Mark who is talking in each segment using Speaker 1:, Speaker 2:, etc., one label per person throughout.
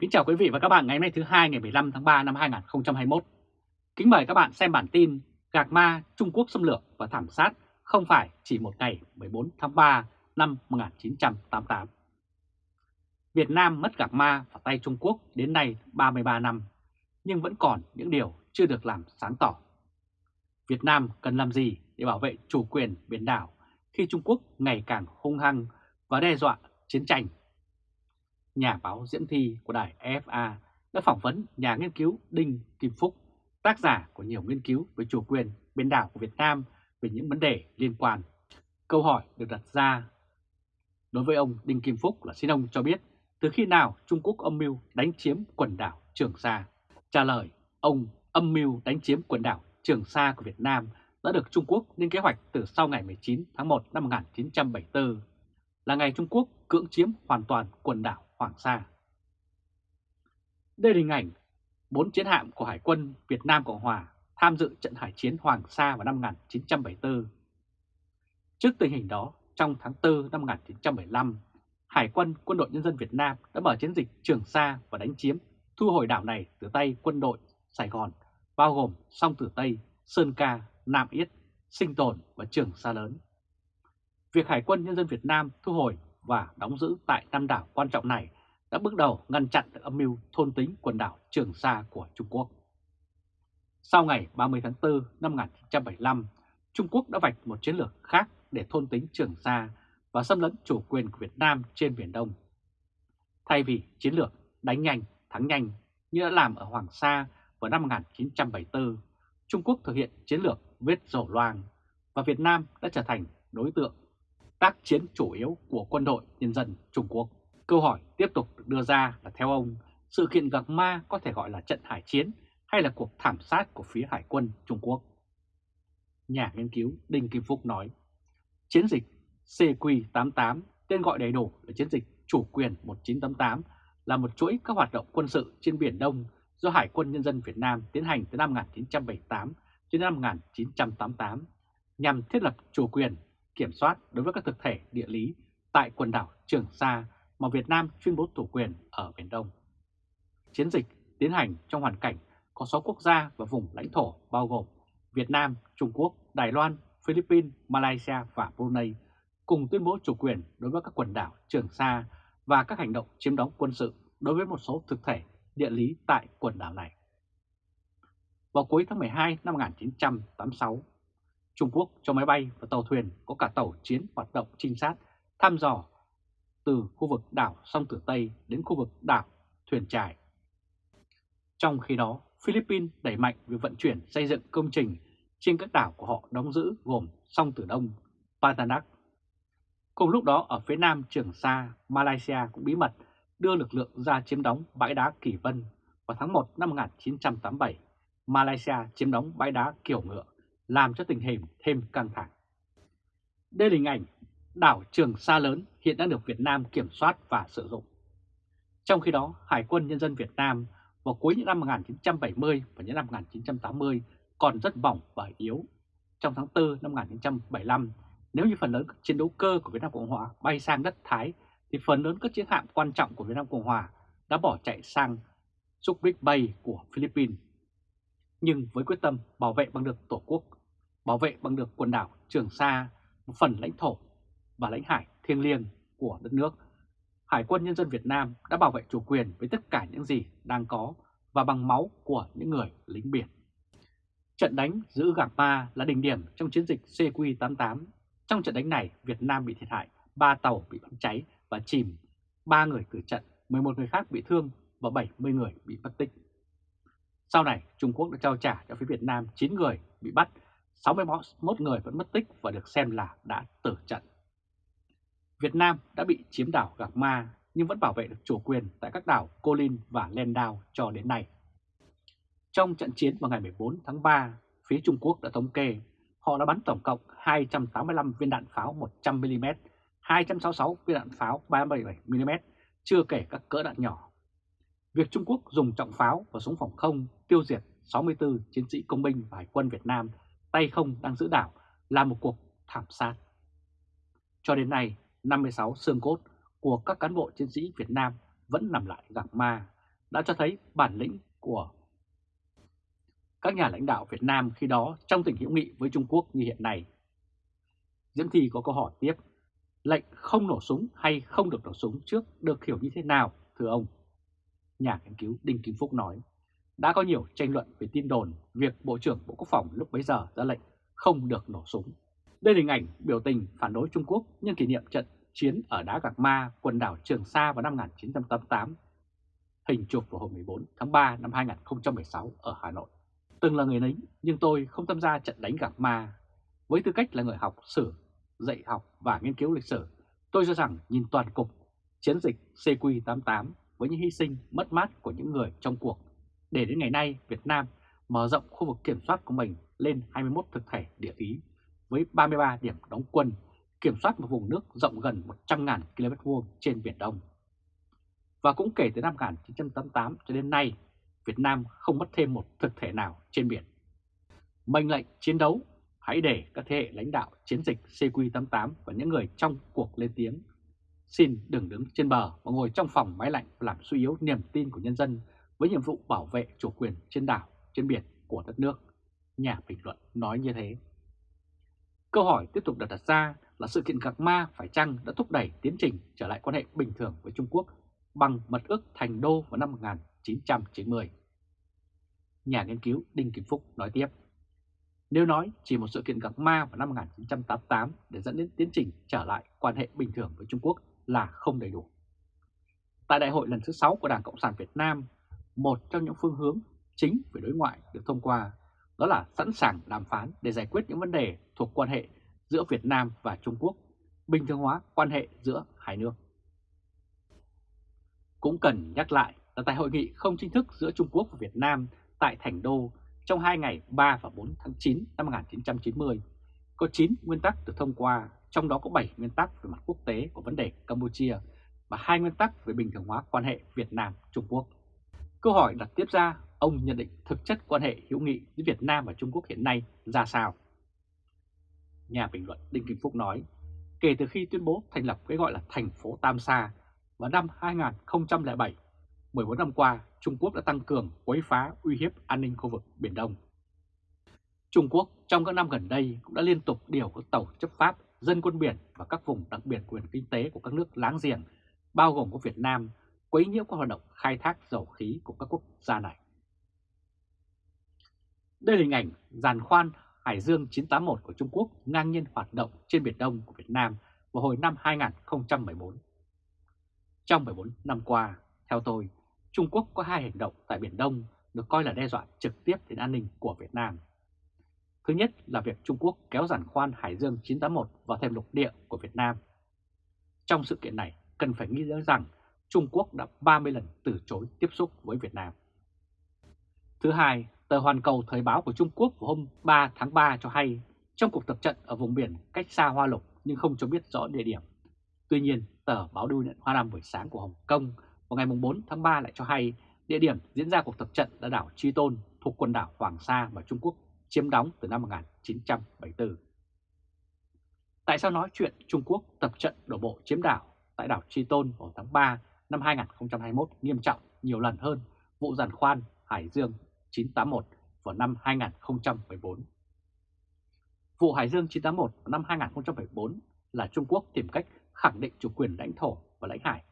Speaker 1: Kính chào quý vị và các bạn ngày hôm nay thứ hai ngày 15 tháng 3 năm 2021. Kính mời các bạn xem bản tin Gạc Ma Trung Quốc xâm lược và thảm sát không phải chỉ một ngày 14 tháng 3 năm 1988. Việt Nam mất Gạc Ma vào tay Trung Quốc đến nay 33 năm, nhưng vẫn còn những điều chưa được làm sáng tỏ. Việt Nam cần làm gì để bảo vệ chủ quyền biển đảo khi Trung Quốc ngày càng hung hăng và đe dọa chiến tranh nhà báo Diễm Thi của đài EFA đã phỏng vấn nhà nghiên cứu Đinh Kim Phúc, tác giả của nhiều nghiên cứu về chủ quyền biển đảo của Việt Nam về những vấn đề liên quan. Câu hỏi được đặt ra đối với ông Đinh Kim Phúc là xin ông cho biết từ khi nào Trung Quốc âm mưu đánh chiếm quần đảo Trường Sa. Trả lời, ông âm mưu đánh chiếm quần đảo Trường Sa của Việt Nam đã được Trung Quốc lên kế hoạch từ sau ngày 19 tháng 1 năm 1974, là ngày Trung Quốc cưỡng chiếm hoàn toàn quần đảo Hoàng Sa. Đây là hình ảnh bốn chiến hạm của Hải quân Việt Nam Cộng Hòa tham dự trận hải chiến Hoàng Sa vào năm 1974. Trước tình hình đó, trong tháng 4 năm 1975, Hải quân Quân đội Nhân dân Việt Nam đã mở chiến dịch Trường Sa và đánh chiếm, thu hồi đảo này từ tay quân đội Sài Gòn, bao gồm Song Tử Tây, Sơn Ca, Nam Yết, Sinh Tồn và Trường Sa Lớn. Việc Hải quân Nhân dân Việt Nam thu hồi và đóng giữ tại năm đảo quan trọng này đã bước đầu ngăn chặn được âm mưu thôn tính quần đảo Trường Sa của Trung Quốc. Sau ngày 30 tháng 4 năm 1975, Trung Quốc đã vạch một chiến lược khác để thôn tính Trường Sa và xâm lấn chủ quyền của Việt Nam trên Biển Đông. Thay vì chiến lược đánh nhanh, thắng nhanh như đã làm ở Hoàng Sa vào năm 1974, Trung Quốc thực hiện chiến lược vết rổ loang và Việt Nam đã trở thành đối tượng tác chiến chủ yếu của quân đội nhân dân Trung Quốc. Câu hỏi tiếp tục được đưa ra là theo ông, sự kiện Gạc Ma có thể gọi là trận hải chiến hay là cuộc thảm sát của phía Hải quân Trung Quốc? Nhà nghiên cứu Đinh Kim Phúc nói, chiến dịch CQ88, tên gọi đầy đủ là chiến dịch chủ quyền 1988, là một chuỗi các hoạt động quân sự trên Biển Đông do Hải quân Nhân dân Việt Nam tiến hành từ năm 1978 đến năm 1988 nhằm thiết lập chủ quyền kiểm soát đối với các thực thể địa lý tại quần đảo Trường Sa mà Việt Nam tuyên bố chủ quyền ở Biển Đông. Chiến dịch tiến hành trong hoàn cảnh có 6 quốc gia và vùng lãnh thổ bao gồm Việt Nam, Trung Quốc, Đài Loan, Philippines, Malaysia và Brunei cùng tuyên bố chủ quyền đối với các quần đảo Trường Sa và các hành động chiếm đóng quân sự đối với một số thực thể địa lý tại quần đảo này. Vào cuối tháng 12 năm 1986, Trung Quốc cho máy bay và tàu thuyền có cả tàu chiến hoạt động trinh sát, thăm dò từ khu vực đảo Song Tử Tây đến khu vực đảo Thuyền Trải. Trong khi đó, Philippines đẩy mạnh việc vận chuyển xây dựng công trình trên các đảo của họ đóng giữ gồm Song Tử Đông, Patanak. Cùng lúc đó ở phía nam Trường Sa, Malaysia cũng bí mật đưa lực lượng ra chiếm đóng bãi đá Kỳ Vân vào tháng 1 năm 1987. Malaysia chiếm đóng bãi đá Kiểu Ngựa làm cho tình hình thêm căng thẳng. Đây là hình ảnh đảo Trường Sa lớn hiện đang được Việt Nam kiểm soát và sử dụng. Trong khi đó, Hải quân Nhân dân Việt Nam vào cuối những năm 1970 và những năm 1980 còn rất mỏng và yếu. Trong tháng 4 năm 1975, nếu như phần lớn các chiến đấu cơ của Việt Nam Cộng Hòa bay sang đất Thái, thì phần lớn các chiến hạm quan trọng của Việt Nam Cộng Hòa đã bỏ chạy sang Subic Bay của Philippines. Nhưng với quyết tâm bảo vệ bằng được Tổ quốc bảo vệ bằng được quần đảo Trường Sa, một phần lãnh thổ và lãnh hải thiêng liêng của đất nước. Hải quân Nhân dân Việt Nam đã bảo vệ chủ quyền với tất cả những gì đang có và bằng máu của những người lính biển. Trận đánh giữ Gạc Ma là đỉnh điểm trong chiến dịch CQ88. Trong trận đánh này, Việt Nam bị thiệt hại, 3 tàu bị bắn cháy và chìm, 3 người tử trận, 11 người khác bị thương và 70 người bị mất tích. Sau này, Trung Quốc đã trao trả cho phía Việt Nam 9 người bị bắt 61 người vẫn mất tích và được xem là đã tử trận. Việt Nam đã bị chiếm đảo Gạc Ma nhưng vẫn bảo vệ được chủ quyền tại các đảo Colin Linh và Landau cho đến nay. Trong trận chiến vào ngày 14 tháng 3, phía Trung Quốc đã thống kê họ đã bắn tổng cộng 285 viên đạn pháo 100mm, 266 viên đạn pháo 377mm, chưa kể các cỡ đạn nhỏ. Việc Trung Quốc dùng trọng pháo và súng phòng không tiêu diệt 64 chiến sĩ công binh và hải quân Việt Nam tay không đang giữ đảo là một cuộc thảm sát. Cho đến nay, 56 xương cốt của các cán bộ chiến sĩ Việt Nam vẫn nằm lại gạc ma đã cho thấy bản lĩnh của các nhà lãnh đạo Việt Nam khi đó trong tình hữu nghị với Trung Quốc như hiện nay. Diễm Thi có câu hỏi tiếp, lệnh không nổ súng hay không được nổ súng trước được hiểu như thế nào, thưa ông? Nhà nghiên cứu Đinh Kim Phúc nói, đã có nhiều tranh luận về tin đồn việc Bộ trưởng Bộ Quốc phòng lúc bấy giờ ra lệnh không được nổ súng. Đây là hình ảnh biểu tình phản đối Trung Quốc nhân kỷ niệm trận chiến ở đá Gạc Ma, quần đảo Trường Sa vào năm 1988. Hình chụp vào hôm 14 tháng 3 năm 2016 ở Hà Nội. Từng là người lính nhưng tôi không tham gia trận đánh Gạc Ma. Với tư cách là người học sử, dạy học và nghiên cứu lịch sử, tôi cho rằng nhìn toàn cục chiến dịch CQ88 với những hy sinh mất mát của những người trong cuộc để đến ngày nay Việt Nam mở rộng khu vực kiểm soát của mình lên 21 thực thể địa lý với 33 điểm đóng quân, kiểm soát một vùng nước rộng gần 100.000 km vuông trên Biển Đông. Và cũng kể từ năm 1988 cho đến nay, Việt Nam không mất thêm một thực thể nào trên biển. Mệnh lệnh chiến đấu, hãy để các thế hệ lãnh đạo chiến dịch CQ88 và những người trong cuộc lên tiếng. Xin đừng đứng trên bờ và ngồi trong phòng máy lạnh làm suy yếu niềm tin của nhân dân với nhiệm vụ bảo vệ chủ quyền trên đảo, trên biển của đất nước. Nhà bình luận nói như thế. Câu hỏi tiếp tục đặt ra là sự kiện Gạc Ma phải chăng đã thúc đẩy tiến trình trở lại quan hệ bình thường với Trung Quốc bằng mật ước thành đô vào năm 1990. Nhà nghiên cứu Đinh Kim Phúc nói tiếp, nếu nói chỉ một sự kiện gặp Ma vào năm 1988 để dẫn đến tiến trình trở lại quan hệ bình thường với Trung Quốc là không đầy đủ. Tại đại hội lần thứ 6 của Đảng Cộng sản Việt Nam, một trong những phương hướng chính về đối ngoại được thông qua đó là sẵn sàng đàm phán để giải quyết những vấn đề thuộc quan hệ giữa Việt Nam và Trung Quốc, bình thường hóa quan hệ giữa hai nước. Cũng cần nhắc lại là tại hội nghị không chính thức giữa Trung Quốc và Việt Nam tại Thành Đô trong hai ngày 3 và 4 tháng 9 năm 1990, có 9 nguyên tắc được thông qua, trong đó có 7 nguyên tắc về mặt quốc tế của vấn đề Campuchia và hai nguyên tắc về bình thường hóa quan hệ Việt Nam-Trung Quốc. Câu hỏi đặt tiếp ra, ông nhận định thực chất quan hệ hữu nghị giữa Việt Nam và Trung Quốc hiện nay ra sao? Nhà bình luận Đinh Kim Phúc nói, kể từ khi tuyên bố thành lập cái gọi là thành phố Tam Sa vào năm 2007, 14 năm qua Trung Quốc đã tăng cường quấy phá uy hiếp an ninh khu vực Biển Đông. Trung Quốc trong các năm gần đây cũng đã liên tục điều các tàu chấp pháp, dân quân biển và các vùng đặc biệt quyền kinh tế của các nước láng giềng, bao gồm có Việt Nam, quấy nhiễu các hoạt động khai thác dầu khí của các quốc gia này. Đây là hình ảnh giàn khoan Hải Dương 981 của Trung Quốc ngang nhiên hoạt động trên Biển Đông của Việt Nam vào hồi năm 2014. Trong 14 năm qua, theo tôi, Trung Quốc có hai hành động tại Biển Đông được coi là đe dọa trực tiếp đến an ninh của Việt Nam. Thứ nhất là việc Trung Quốc kéo giàn khoan Hải Dương 981 vào thêm lục địa của Việt Nam. Trong sự kiện này, cần phải nghĩ nhớ rằng Trung Quốc đã 30 lần từ chối tiếp xúc với Việt Nam. Thứ hai, tờ Hoàn Cầu Thời báo của Trung Quốc hôm 3 tháng 3 cho hay trong cuộc tập trận ở vùng biển cách xa Hoa Lục nhưng không cho biết rõ địa điểm. Tuy nhiên, tờ báo Đưu nhận Hoa Nam buổi sáng của Hồng Kông vào ngày 4 tháng 3 lại cho hay địa điểm diễn ra cuộc tập trận là đảo Chi Tôn thuộc quần đảo Hoàng Sa mà Trung Quốc chiếm đóng từ năm 1974. Tại sao nói chuyện Trung Quốc tập trận đổ bộ chiếm đảo tại đảo Chi Tôn vào tháng 3 năm 2021 nghiêm trọng nhiều lần hơn vụ giàn khoan Hải Dương 981 vào năm 2014. Vụ Hải Dương 981 vào năm 2014 là Trung Quốc tìm cách khẳng định chủ quyền lãnh thổ và lãnh hải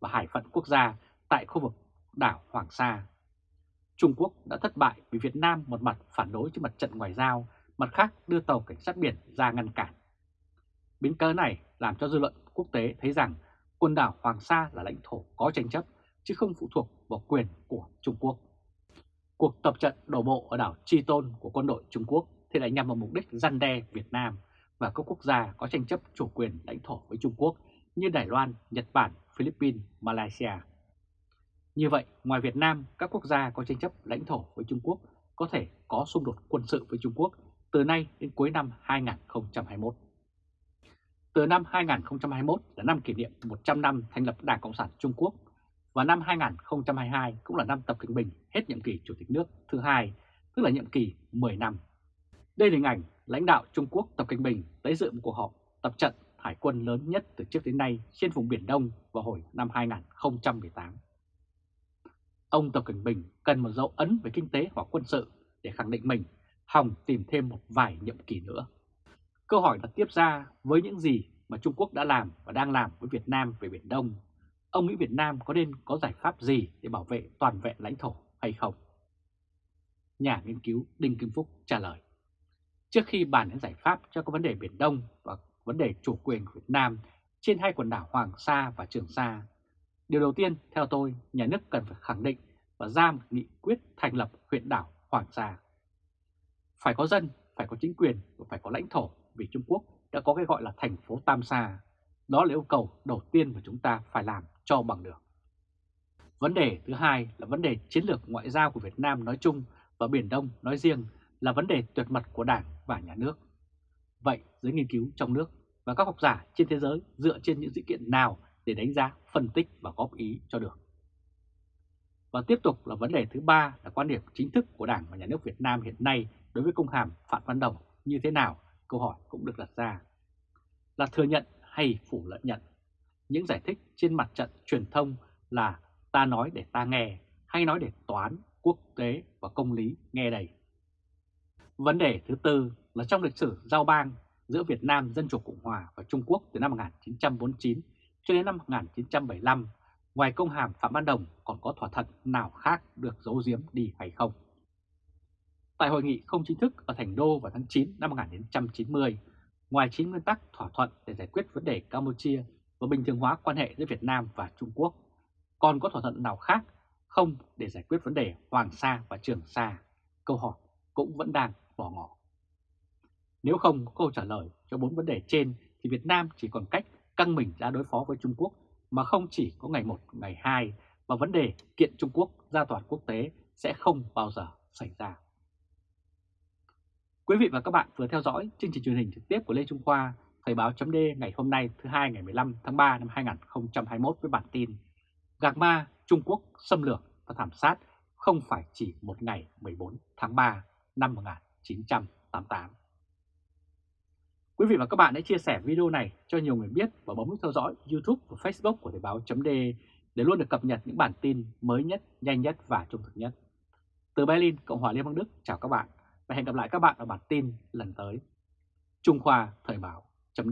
Speaker 1: và hải phận quốc gia tại khu vực đảo Hoàng Sa. Trung Quốc đã thất bại vì Việt Nam một mặt phản đối trên mặt trận ngoại giao, mặt khác đưa tàu cảnh sát biển ra ngăn cản. Biến cớ này làm cho dư luận quốc tế thấy rằng quần đảo Hoàng Sa là lãnh thổ có tranh chấp chứ không phụ thuộc vào quyền của Trung Quốc. Cuộc tập trận đổ bộ ở đảo Chi Tôn của quân đội Trung Quốc thì lại nhằm vào mục đích răn đe Việt Nam và các quốc gia có tranh chấp chủ quyền lãnh thổ với Trung Quốc như Đài Loan, Nhật Bản, Philippines, Malaysia. Như vậy, ngoài Việt Nam, các quốc gia có tranh chấp lãnh thổ với Trung Quốc có thể có xung đột quân sự với Trung Quốc từ nay đến cuối năm 2021. Từ năm 2021 là năm kỷ niệm 100 năm thành lập Đảng Cộng sản Trung Quốc và năm 2022 cũng là năm Tập Cận Bình hết nhiệm kỳ Chủ tịch nước thứ hai, tức là nhiệm kỳ 10 năm. Đây là hình ảnh lãnh đạo Trung Quốc Tập Cận Bình tới dự một cuộc họp tập trận hải quân lớn nhất từ trước đến nay trên vùng Biển Đông vào hồi năm 2018. Ông Tập Cận Bình cần một dấu ấn về kinh tế hoặc quân sự để khẳng định mình, hòng tìm thêm một vài nhiệm kỳ nữa. Câu hỏi đặt tiếp ra với những gì mà Trung Quốc đã làm và đang làm với Việt Nam về Biển Đông, ông nghĩ Việt Nam có nên có giải pháp gì để bảo vệ toàn vẹn lãnh thổ hay không? Nhà nghiên cứu Đinh Kim Phúc trả lời. Trước khi bàn đến giải pháp cho các vấn đề Biển Đông và vấn đề chủ quyền của Việt Nam trên hai quần đảo Hoàng Sa và Trường Sa, điều đầu tiên theo tôi nhà nước cần phải khẳng định và ra một nghị quyết thành lập huyện đảo Hoàng Sa. Phải có dân, phải có chính quyền và phải có lãnh thổ vì Trung Quốc đã có cái gọi là thành phố Tam Sa. Đó là yêu cầu đầu tiên mà chúng ta phải làm cho bằng được. Vấn đề thứ hai là vấn đề chiến lược ngoại giao của Việt Nam nói chung và Biển Đông nói riêng là vấn đề tuyệt mật của Đảng và Nhà nước. Vậy giới nghiên cứu trong nước và các học giả trên thế giới dựa trên những sự kiện nào để đánh giá, phân tích và góp ý cho được. Và tiếp tục là vấn đề thứ ba là quan điểm chính thức của Đảng và Nhà nước Việt Nam hiện nay đối với công hàm Phạm Văn Đồng như thế nào, câu hỏi cũng được đặt ra. Là thừa nhận hay phủ lẫn nhận? Những giải thích trên mặt trận truyền thông là ta nói để ta nghe, hay nói để toán, quốc tế và công lý nghe đầy. Vấn đề thứ tư là trong lịch sử giao bang giữa Việt Nam Dân Chủ Cộng Hòa và Trung Quốc từ năm 1949 cho đến năm 1975, ngoài công hàm Phạm Văn Đồng còn có thỏa thuận nào khác được giấu giếm đi hay không? Tại hội nghị không chính thức ở Thành Đô vào tháng 9 năm 1990, ngoài 9 nguyên tắc thỏa thuận để giải quyết vấn đề Campuchia và bình thường hóa quan hệ giữa Việt Nam và Trung Quốc, còn có thỏa thuận nào khác không để giải quyết vấn đề Hoàng Sa và Trường Sa? Câu hỏi cũng vẫn đang bỏ ngỏ. Nếu không có câu trả lời cho bốn vấn đề trên thì Việt Nam chỉ còn cách căng mình ra đối phó với Trung Quốc mà không chỉ có ngày 1, ngày 2 và vấn đề kiện Trung Quốc ra tòa quốc tế sẽ không bao giờ xảy ra. Quý vị và các bạn vừa theo dõi chương trình truyền hình trực tiếp của Lê Trung Khoa, Thời báo chấm ngày hôm nay thứ hai ngày 15 tháng 3 năm 2021 với bản tin Gạc Ma Trung Quốc xâm lược và thảm sát không phải chỉ một ngày 14 tháng 3 năm 1988. Quý vị và các bạn hãy chia sẻ video này cho nhiều người biết và bấm nút theo dõi YouTube và Facebook của Thời báo chấm để luôn được cập nhật những bản tin mới nhất, nhanh nhất và trung thực nhất. Từ Berlin, Cộng hòa Liên bang Đức, chào các bạn và hẹn gặp lại các bạn ở bản tin lần tới. Trung Khoa Thời báo chấm